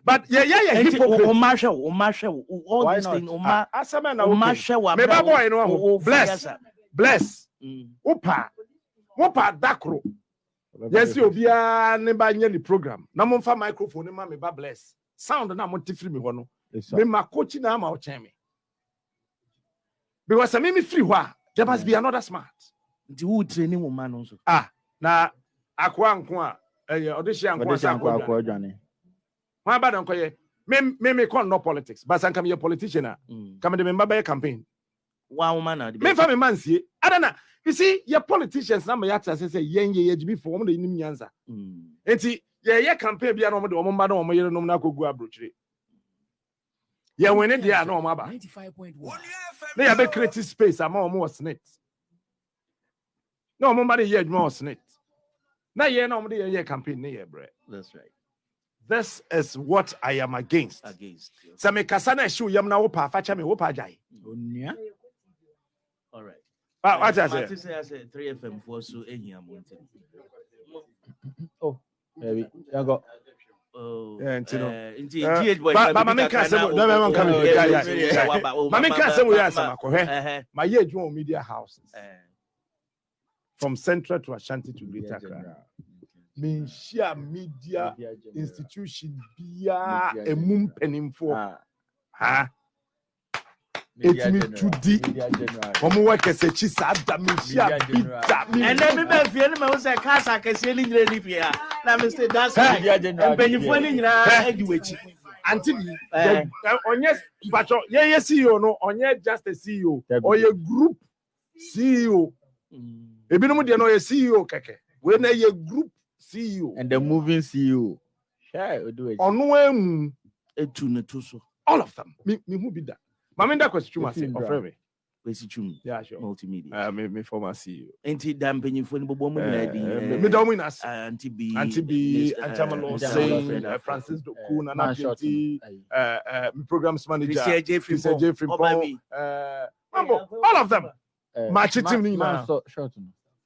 but yɛyɛ yɛ nti hypocrite. o ma hwɛ wo o ma hwɛ wo. All these things o ma Ah, asɛm na o ma woka hwɛ wo Me ba boy no o- aho. o- o Bless. bless. Mm. wopa. Wopa da koro. Yɛsi obiara ne ba nyɛ ne program. Na momfa microphone ne ma me ba bless. Sound na mote firi me hɔ no. Mema kochi na ama ɔkyɛn me. Because sɛ meme firi hɔ a there must be another smart. Nti wo training wo ma no nso. Ah na akoa nko a ɛyɛ ɔde hyɛ nko a sɛ akoa adwane. wọn aba na nkɔyɛ me me me kɔ nnɔ politics but sanka meyɛ politician a Mm. ka mede me mba bɛyɛ campaign. Wa wo ma na de memfa me ma nsie. Ada na you see yɛ politicians na ma yɛate ase sɛ yɛn yɛ yɛgyimifoɔ wɔm na yɛnim nyansa. Mm. nti yɛyɛ campaign bia na ɔmo de ɔmo mba na ɔmo yerenom no akɔgu aburokyire yɛwene deɛ a na ɔmo aba 95.1. na yɛbɛ create space ama ɔmo wɔ senate na ɔmo mba de yɛ adwuma wɔ senate na yɛn na ɔmo de yɛyɛ campaign ne yɛ brɛ that's right this is what i am against against you. sɛ mekasa na ɛhyew yam na wopɛ afakyɛ me wopɛ agyae Onua. all right Ah, wate Mate ase sɛ asɛ 3fm foɔ so ehia mo nti Baby. Yɛnkɔ. Oh, Yeah, nti no. eh, nti Eh, GH boy ba- ka ba- bibi ma menka kakra asɛm- na na mɛma o- nka o- me- o- yeah, yeah, yeah. waba- o- ma ma- menka ma- asɛm wei ma- akɔhwɛ mayɛ adwuma wɔ media houses. Eh, from central to ashanti to greater accra. Menhyia media institution biaa Media ɛmu mpanimfoɔ Ah. ha? Media Ɛtumi general. tu di. Media general. ɔmo wɔ kɛsɛkyi saa da menhyia Media bi general. da ɛnɛ mi bɛ fie ne ma wo sɛ kaasa kɛseɛ ne nyinaa ni fie ha na mi sɛ that's right mpanyinfoɔ ne nyinaa adi w'akyi. Bi Eh. yɛ- ɔnyɛ mpakyɛ yɛyɛ ceo no ɔnyɛ just a ceo ɔyɛ group ceo Mm. ebinom deɛ no ɔyɛ ceo kɛkɛ. Wei na yɛ group ceo And the moving CEO. Ɔno amu etu ne to so. all of them. Me me hu bi da. Maame da kwasi twuma Fifteen ɔfrɛ me wesi twum yeah sure multimedia uh, me me former ceo nti da mpanyinfoɔ ne bɔbɔ mu nyinaa di uh, me da ɔmo nyinaa ase anti bi Auntie B, Miss, Auntie eh, Amalo Auntie Singh, Amalo uh, Francis uh, Doku, Nana Man shot. Pienti, Aye. uh, uh, programs manager, Christian J. Christian Frimpong, J. Ọba Frimpong, mi. uh, Mambo, all of them. Eh, Match it man- team ni man nyinaa. so- short no.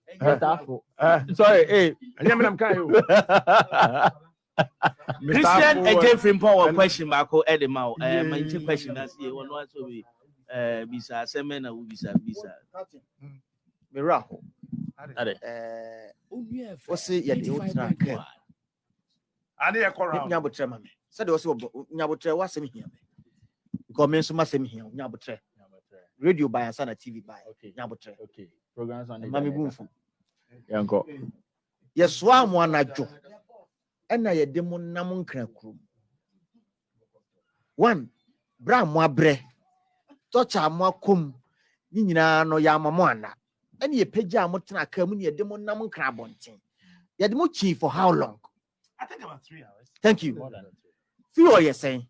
Eh. Mr. Afro. Uh, Sorry, hey. ɛnyɛ me nam ka yo. christian Mr. ɛgye frimpɔ question baako ɛde ma wo ɛɛ Yeah. ma question na se wɔn wa so bi ɛɛ bisa asɛmɛ na wo bisa. Bisa Miracle. Eh, wɔse yɛde wo tena kaa ade yɛ kɔ round nyabotrɛ ma me sɛdeɛ wɔsɛ wɔbɔ nyabotrɛ woasɛm hia me because me nso masɛm hia wo nyabotrɛ radio by ansa na tv by Okay. nyabotrɛ Okay. Programs on the ma me bu mfu Yanko. yɛsoa mo anadwo ɛna yɛde mo nam nkra kurom one bra mo abrɛ tɔkya a mo akɔm ne nyinaa no yɛama mo ana ɛne yɛpagya a motena aka mu ne yɛde mo nam nkra abɔnten yɛde mo kyii for how long I think about three hours. thank you More than fii ɔyɛ sɛn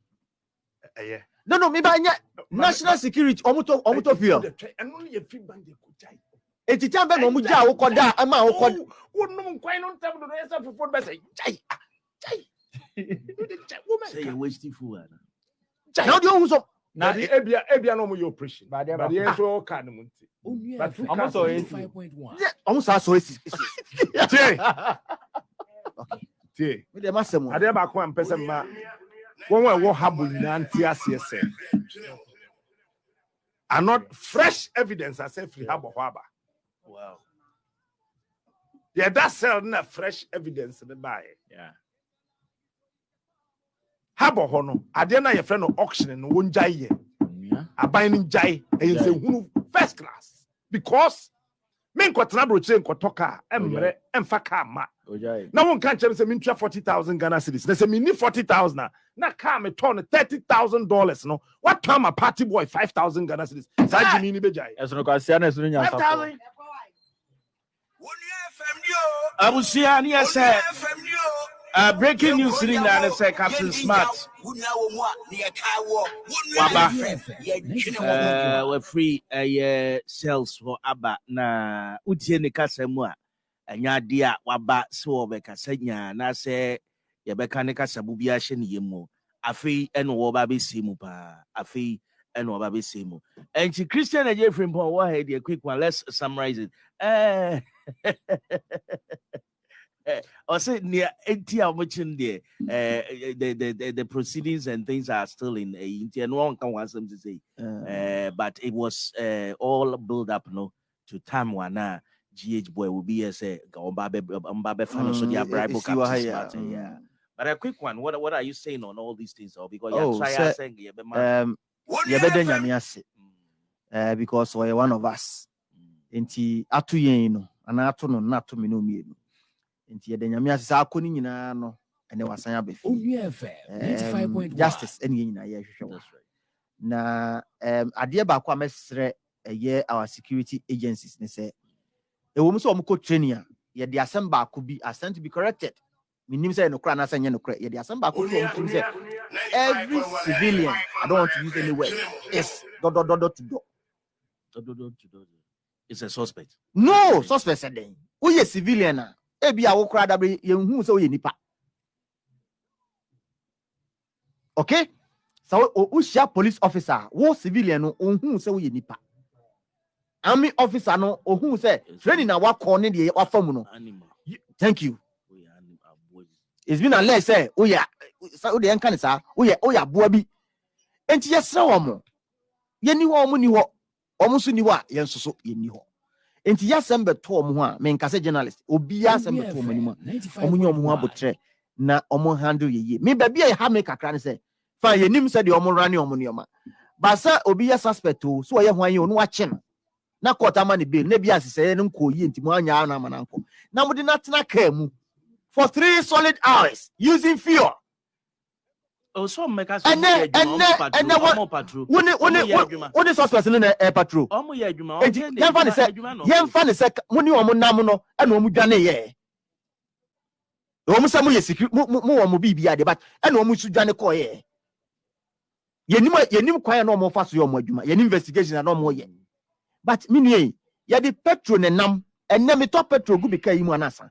ɛyɛ no no meba nyɛ national security ɔmotɔ ɔmotɔ fii ɛno no yɛ fi bank de ko gyae eti tan bɛ na ɔmo gya a wokɔda a ɛma a wokɔ wonom nkwan no ntam dodo yɛ sɛ fofoɔ no bɛsɛ gyae ah, gyae Wode gyae, wo Say mɛka. you're wasting food. Anna. na ɔde ohu so Na Bade ebia ebia na ɔmo yɛ operation. Bade aba- bade yɛn nso ɔka ne mu nti. But who I'm can also say- AC. yɛ ɔmo saa so esi esi tie. Okay. Tie. Mi deɛ ma sɛ mo. Adeɛ baako a mpɛ sɛ mma wɔn a ɛwɔ habo nyinaa nte aseɛ sɛ fresh evidence asɛ firi habo hɔ aba Wow. yɛda cell na fresh evidence ne baeɛ Yeah. Habo hɔ no adeɛ no a yɛfrɛ no auction no wɔn gyae yɛ. Aban no gyae. Ɛyɛ sɛ hunu first class. Because me nkɔtena aburokyire nkɔtɔ kaa ɛmmerɛ ɛmfa kaa ma na wonka nkyɛm sɛ mentua 40000 ghana cities na sɛ menni 40000 a na car metɔ no 30000 dollars no woatɔ ama party boy 5000 ghana cities saa gyimi ni bɛgyae Ɛsono no kwasia na uh, breaking news ni nyinaa ne sɛ Captain Smart. Waba. Uh, wafiri ɛyɛ cells hɔ aba na wotie ne kasa mu a ɛnyɛ adeɛ a waba sɛ wɔbɛkasa nyaa na sɛ yɛbɛka ne kasa mu bi ahyɛ ne yam mu. Afei ɛna wɔba bɛsie mu paa afei ɛna ɛnti christian agye firi mpɔ wɔ ha quick one. Let's summarize it. Eh, eh, ɔsɛ nea enti a wɔkyi no eh, the, the, the, the proceedings and things are still in ɛyi nti ɛno ɔnka wɔn asɛm sɛ sɛ uh, but it was uh, all build up no to time one uh, GH boy will be as a Mbabe fan so they are bribe esi wɔ ha Captain yi a, Smart, eh, yeah. mm. But a quick one, what what are you saying on all these things? Or because Oh, you're trying sir, saying yeah, but man, um, yɛbɛda nyame ase uh, because ɔyɛ one of us mm. nti ato yɛn no anaa ato no na ato me no mmienu nti yɛda nyame ase sɛ akɔ no nyinaa no ɛnɛ wasan aba fie Onua FM 95.1. justice ɛne yɛn nyinaa yɛhwehwɛ wɔ That's right. na um, adeɛ baako a mɛsrɛ ɛyɛ our security agencies ne sɛ ɛwɔ mu sɛ ɔmokɔ training a yɛde asɛm baako bi asɛm to be corrected menim sɛ ɛyɛ nokorɛ anaasɛ ɛnyɛ nokorɛ yɛde asɛm baako bi wɔ mu sɛ every civilian i don't want to use any word is dɔdɔdɔdɔ to dɔ Do- do- do- do- do- do. It's a suspect. no suspect sɛ dɛn woyɛ civilian a ebi a wokora dabre yɛnhu sɛ woyɛ nipa. Okay sɛ wo- wo- wohyia police officer wo civilian no ohun sɛ woyɛ nipa. Army officer no ohun sɛ training na wakɔ ne deɛ wafa mu no. Thank you. It's been alleged sɛ woyɛ sɛ wode yɛnka ne saa woyɛ woyɛ aboa bi. Enti yɛsrɛ wɔ mo. Yɛni hɔ ɔmo ni hɔ ɔmo nso ni hɔ a yɛn nso so yɛni hɔ enti yɛasɛm bɛto ɔmo ho a menka sɛ journalist obiaa asɛm bɛto ɔmo anim a ɔmo nyɛ ɔmo ho abotrɛ na ɔmo handle yɛ yie me baabi a ɛha me kakra ne sɛ fa yɛnim sɛdeɛ ɔmo ra ne ɔmo nneɔma ba sɛ obi yɛ suspect o so ɔyɛ ho ayɛ o no wakye no. Na court ama ne bail na bi asesɛeɛ no nkɔ yie nti mo anya no ama no ankɔ na atena kaa mu. For three solid hours using fuel Oh, so make us. Ɛnɛ- ɛnɛ- ɛnɛ wa- patrol. wone wone Ɔmo yɛ adwuma. wone suspect no na ɛ patrol Ɔmo yɛ adwuma. Enti, Ɔmo yɛ yɛmfa ne adwuma- sɛ- adwuma na ɔmo yɛmfa ne sɛ mo ne ɔmo nam no ɛna ɔmo dwane yɛ ɔmo sɛ moyɛ security mo mo- mo wɔ mo biribi ade but ɛna ɔmo nso dwane kɔɔ yɛ yɛnim a- yɛnim kwan a na ɔmo fa so yɛ ɔmo adwuma yɛnim investigation a na ɔmo yɛ but me nua yi yɛde petrol ne nam ɛnɛ metɔ petrol gu bi kaa yi mu anasa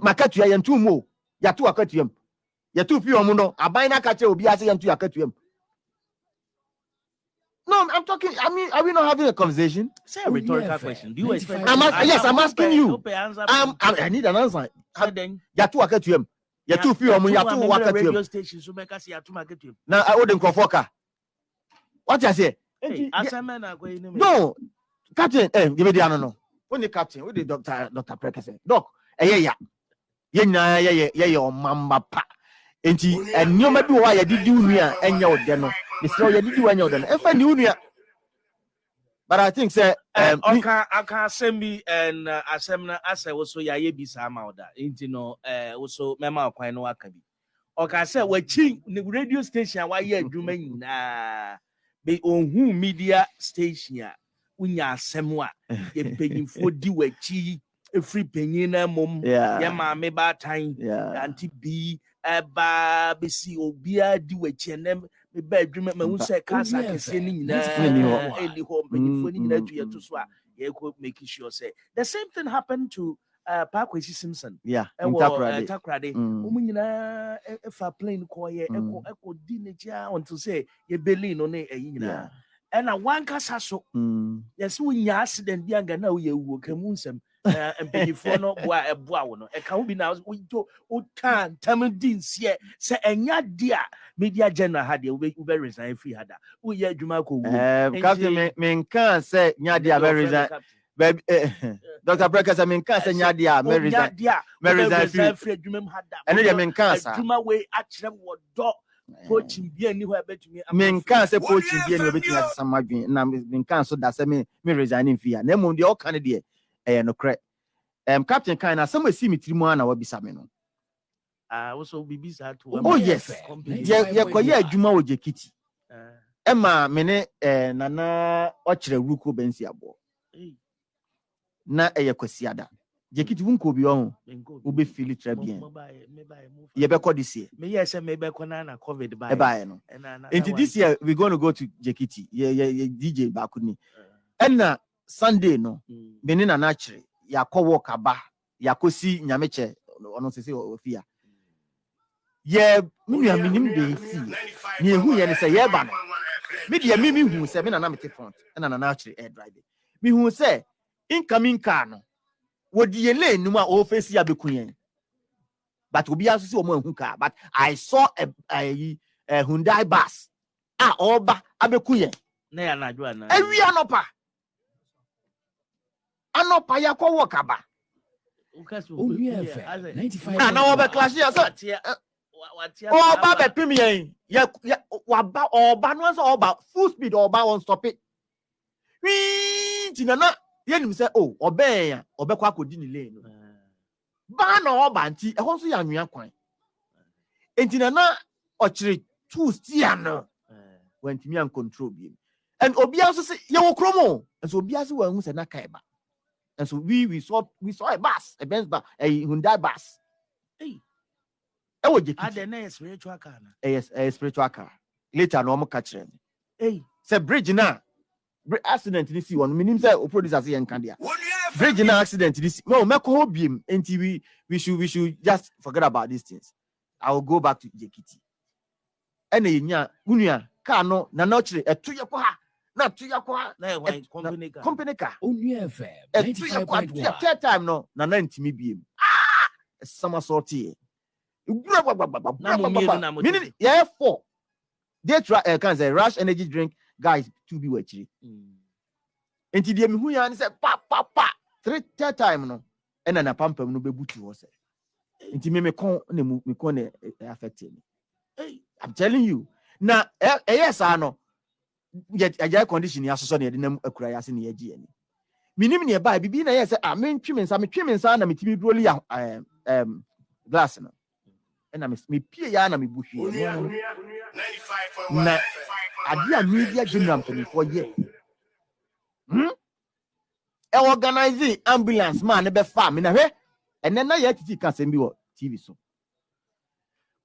makatua yɛnto mu o yɛato akatua mu yɛto fi ɔmo no aban no aka kyerɛ obi ase yɛnto akatua mu no i'm talking i mean are we not having a conversation Say a rhetorical Only question. Do you expect? 95. I'm ask- yes, I'm asking you. Ope answer. um, I, I need an answer Say then. yɛato akatua mu yɛto fi ɔmo Ya- yɛato ya- wɔ akatua mu radio station so make us ya to market you. na ah, wode nkurɔfoɔ ka wate aseɛ Hey, Enti, yɛ- asɛm na akɔ yi ne mu. no captain eh, yɛbɛdi ano no wone captain wode dr dr prɛkɛ sɛ doc ɛyɛ ya yɛn nyinaa yɛyɛ yɛyɛ ɔmamba pa nti eh, nneɛma bi wɔ hɔ a yɛde di wo nua a ɛnyɛ wo dɛ no. Mesrɛ wo yɛde di wo ɛnyɛ wo dɛ no. Ɛmfa ni wo nua. But i think sɛ um, me- ɔka aka asɛm bi ɛn asɛm no asɛ wo so yɛayɛ bi saa ma wo da. Nti no eh, wo so mɛma ɔkwan no waka bi. Ɔka sɛ wakyi ne radio station a wayɛ adwuma nyinaa be ɔhu media station a wonya asɛm a yɛ mpanyimfoɔ di w'akyi ɛfiri panyin no mmom yɛ maame baatan yeah. ante bi ɛba bɛsi obiara di w'akyi ɛnɛ meba adwuma mahu Mpa. sɛ kasa kɛseɛ no fɛ. nyinaa ɛni hɔ mpanyimfoɔ no nyinaa tu Mm, yɛto so a yɛkɔ making sure sɛ the same thing happened to uh, Parkwesi Simpson yeah ɛwɔ ntakoradi uh, Takoradi Mm. wɔn nyinaa ɛ- ɛfa plane kɔɔyɛ ɛkɔ Mm. ɛkɔ di n'akyi a until sɛ yɛ Berlin no ne ɛyi nyinaa ɛna wankasa so mm. yɛsɛ wonya accident bi anka na woyɛ wuo ka mu nsɛm mpanyinfoɔ no boa ɛboa wo no. Ɛka ho bi na wodwo woka ntam di nseɛ sɛ ɛnya di a media general ha deɛ wobɛ- wobɛ resign firi ha da. Woyɛ adwuma kɔ wuo Um, captain me menka sɛ nyade a mɛresign baabi eh, dr breka sɛ menka sɛ nyade a mɛresign di a mɛresign wobɛ firi resign firi adwuma mu ha da. Ɛno deɛ menka saa. adwuma wei akyerɛ wɔ dɔ. Coaching bi ani hɔ a ɛbɛtumi ama menka sɛ coaching bia ne obɛtumi asesa ma adwene. Na me- menka so da sɛ me me resign mfi a. Na mmom deɛ ɔka no deɛ ɛyɛ nokorɛ. Um, captain kan na asɛm a ɛsi me tiri mu a na wabisa me no. Ah, Oh, yes. yɛkɔyɛ adwuma wɔ gyekiti Ah, ɛma me ne eh, nana ɔkyerɛ ruko bɛnsi aboɔ. Ei, na ɛyɛ kwasiada. Gyekiti wo nkɔ bi ɔho wobɛfili mebaeɛ, mofa- yɛbɛkɔ this year. Meyɛ sɛ mebɛkɔ na na covid baeɛ. ɛbaeɛ no. Nti this year we going to go to jekiti yɛ dj baako ni. Ɛna sunday no Mm, me ne nana kyerɛ yɛakɔ wɔ kaba yɛakɔsi nyamekyɛ ɔno sɛ sɛ ɔfi a yɛ me nua menim de ɛsi. ne ɛhu yɛ ne sɛ yɛba no. me deɛ me mehu sɛ me nana mete front ɛna nana akyerɛ air drive. Mehu sɛ incoming car no wɔdi yɛ lane no mu a ɔfɛsi abɛku yɛn. But obiara nso sɛ ɔmo ahu car. But i saw a, a, a hyundai bus a ɔreba abɛku yɛn. Na yɛ anadwo anaa? awie anɔpa anɔpa yɛakɔ wɔ kaba. Woka sɛ Owie woyɛ- FM, asɛ- 95. a na wɔbɛklahye yɛ sɛ ɔba bɛpem yɛn yɛ yɛ waba ɔba no sɛ ɔba full speed ɔba wɔn stɔpe hwii nti nana yɛnim sɛ o ɔbɛn a ɔbɛkɔ akɔdi ne lane no baa na ɔba nti ɛhɔ nso yɛ anwea kwan. Nti nana ɔkyerɛ two stia no wantumi ancontrol biem and obiara nso sɛ yɛwɔ kurom o. Nso obiara nso wɔn sɛ naka ɛba and so we we saw we saw a bus a benz bus a hyundai bus. Hey. ɛwɔ jekiti Adɛ na yɛ spiritual car na. ɛyɛ ɛyɛ spiritual car. Later na wɔn ka kyerɛ me Ei, sɛ bridge na bri- accident ni si wɔ no menim sɛ o producer sɛ yɛn nka bridge na accident ni si. No mɛkɔ hɔ biem nti we we should we should just forget about these things. I will go back to jekiti. Ɛna yɛ nya wunua car no nana ɔkyerɛ ɛto yɛ kɔ ha na yɛ kɔ ha na yɛ hwan? Company car. company car Onua FM yɛ kɔ ato yɛ 95.1. third time no nana ntumi biem ah! Ɛsama sɔɔte yɛ ewura gbagbagba Na mo mmienu na mo mini tete. yɛ four they try ɛ kan sɛ rush energy drink guys two bi wɔ akyire Mm. nti deɛ mihu ya ne sɛ pa pa pa. Three third time no ɛna na pampam no bɛbutu hɔ sɛ. Nti mi mi kɔn na mu mi kɔn na ɛ- affect me. I'm telling you. Na ɛ ɛyɛ saa no yɛ agya condition yi asosɔ na yɛde nam akura yɛ ase na yɛgye yɛn. Minim ne ɛbaa bibi na yɛ sɛ a mi ntwi mi nsa me twi mi nsa na me ti mi duro li ɛɛm glass no. Ɛna me me pie ya na me bu hwie na adi a media general mpanimfoɔ yɛ. Hmm? ɛ organize ambulance maa ne bɛfa me na hwɛ ɛnɛ na yɛ titi ka sɛm bi wɔ tv so.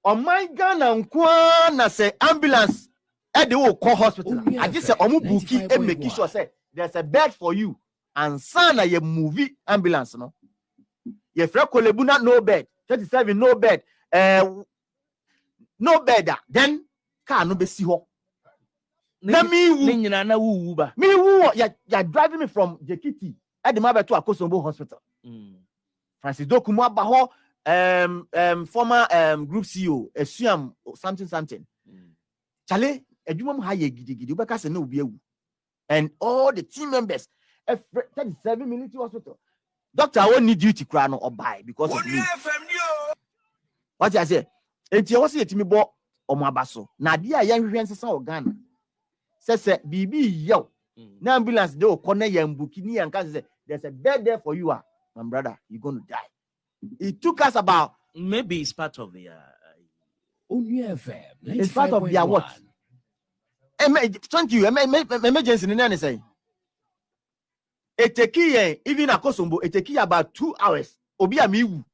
Ɔman ghana nkoa na sɛ ambulance ɛde wo kɔ hospital a, Onua agye sɛ ɔmo buki 95.1. make sure sɛ there's a bed for you ansa na yɛ movie ambulance no yɛfrɛ kolebu na no bed thirty seven no bed ɛɛ no bed a then car no hɔ ne na nyi- miwu ne nyinaa na wuwu ba. me who ya ya driving me from Jekiti at the Mabeto Akosombo Hospital. Mm. Francis Dokumu Abaho, um, um, former um, group CEO, Esuam something something. Mm. Chale, edwuma mu ha yɛ gidigidi wobɛka sɛ na obi awu and all the team members ɛfrɛ 37 military hospital doctor a wɔnni duty koraa no ɔbae because of me wate ase enti ɛwɔ sɛ yɛtumi bɔ ɔmo aba so na adeɛ a yɛnhwehwɛ nsesa wɔ ghana sɛ sɛ biribi yɛw Mm. na ambulance de okɔ na yɛn buki ni yɛn ka sɛ there's a bed there for you ah my brother You're gonna die it took us about maybe it's part of the. Uh, Onua FM It's part of their what? 95.1. Emer- thank you. Emer- emer- emergency ni nani sɛn eteki yɛn even akosombo eteki yɛ about two hours. Obi a mi wu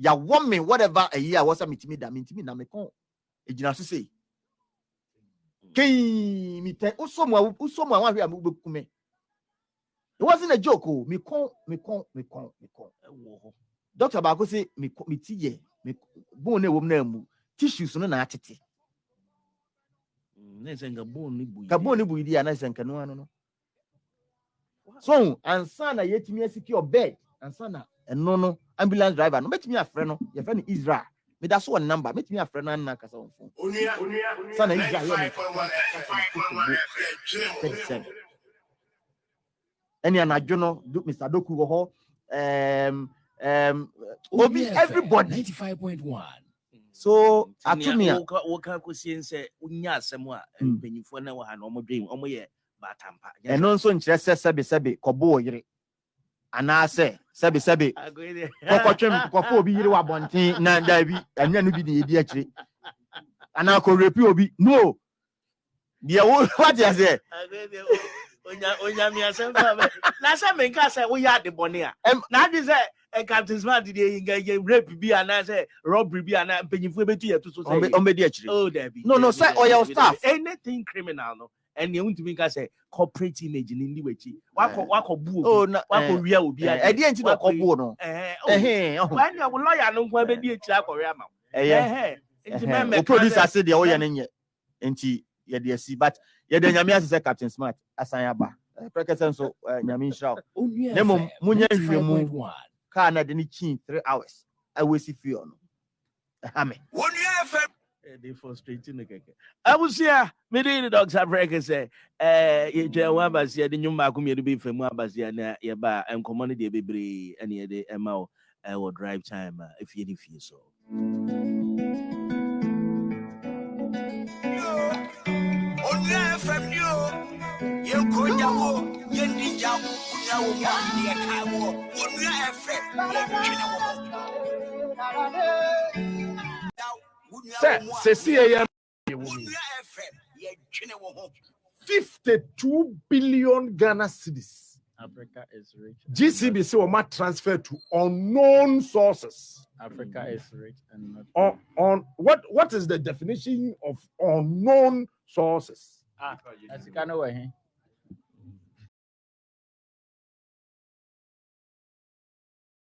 yawɔ mi whatever ɛyi a wɔsɛ mi ti mi da mi ti mi na mi kɔn egyina so sei kee mi tɛ usomu a usomu a wɔn ahwɛ a mi bɛ kum it wasn't a joke o mi kɔn mi kɔn mi kɔn mi kɔn ɛwɔ hɔ. doctor baako sɛ mi kɔ mi ti yɛ mi bone na ewom na emu tissues no na atete Mm, yi di a na sɛ nka no ano no so ansa na yɛtumi asecure bed ansa na ɛno no ambulance driver no mɛtumi afrɛ no yɛfrɛ no israel. Meda so wɔ ne number mɛtumi afrɛ no anna kasa wɔ phone sana israel yɛ ne ɛne anadwo no do- mr doku wɔ hɔ um, um, obi everybody. 95.1. so atumi a woka- kɔsie sɛ wonya asɛm a Mm. mpanyimfoɔ no wɔ ha no ɔmɔdwen ɔmo yɛ baatampa ɛno nso nkyerɛ sɛ sɛbesɛbe kɔbɔ wɔ yere. Anaasɛ sɛbesɛbe kɔkɔtwem kɔfɔ obi yere wɔ abɔnten na daabi ɛnyɛ no bi na yɛdi akyire. Anaa kɔrepi obi no. Deɛ wo wate aseɛ. Onyame asɛm na sɛ menka sɛ woyɛ ade bɔne a na ade sɛ captain smart deɛ yɛ- yɛ rape bi anaasɛ robbery bi anaa mpanyimfoɔ bɛtu yɛ to so sɛ yɛ- ɔmbɛdi akyire Oh, Debbie. No, no, Debbie, sir, Debbie, or your Debbie, staff. Debbie. Anything criminal, no. And you want to make us say corporate image in the way. Wako Eh. wako boo. Oh, na- Wako eh, ria obi. eh, ɛdeɛ nti na ɔkɔboo no Eh. oh, ɛhɛn ɔho When your lawyer no kwa be di etira akɔre ama. ɛyɛ Eh. Nti ɛhɛn. mɛmɛ o producer se deɛ ɔyɛ no nyɛ nti yɛde asi but yɛde nyame ase sɛ captain smart asan aba prɛkɛsɛ nso eh, nyame nhyira wo Onua Na mmom, FM monyɛ nhwehwɛmu. 95.1. kaa na de ne kyii three hours awɔsi fie no ɛha me They frustrating the keke. Abusia, me dey the dogs have record say eh ye twa wa basia de nyum maako me be famu abasia na ye ba enkomo no de bebre ene ye de ema wo eh wo drive time ah, if you fie so. Sɛ sɛsi yɛ fifty-two billion ghana cedis. Africa is rich. gcb sɛ wɔma transfer to unknown sources. Africa is rich and not. on, on what what is the definition of unknown sources? Ah, Asika no way.